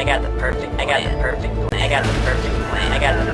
I got the perfect. I got the perfect plan. I got the perfect plan. I got the.